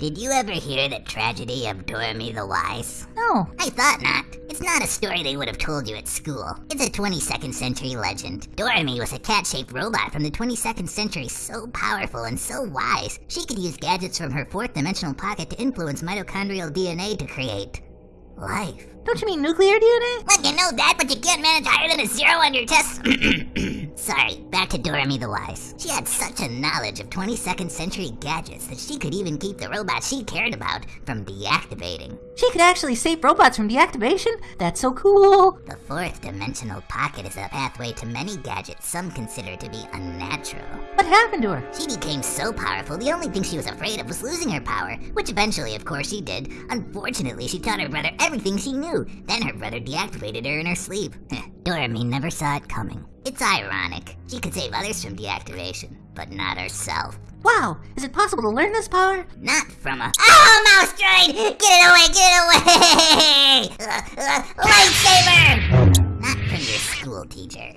Did you ever hear the tragedy of Dorami the Wise? No. I thought not. It's not a story they would have told you at school. It's a 22nd century legend. Dorami was a cat-shaped robot from the 22nd century so powerful and so wise, she could use gadgets from her fourth dimensional pocket to influence mitochondrial DNA to create life. Don't you mean nuclear DNA? Well, you know that, but you can't manage higher than a zero on your test. Sorry, back to Dorami the Wise. She had such a knowledge of 22nd century gadgets that she could even keep the robots she cared about from deactivating. She could actually save robots from deactivation? That's so cool. The fourth dimensional pocket is a pathway to many gadgets some consider to be unnatural. What happened to her? She became so powerful, the only thing she was afraid of was losing her power, which eventually, of course, she did. Unfortunately, she taught her brother everything she knew. Then her brother deactivated her in her sleep. Dorami never saw it coming. It's ironic. She could save others from deactivation, but not herself. Wow, is it possible to learn this power? Not from a- Oh, mouse droid! Get it away, get it away! Uh, uh, lightsaber! Not from your school teacher.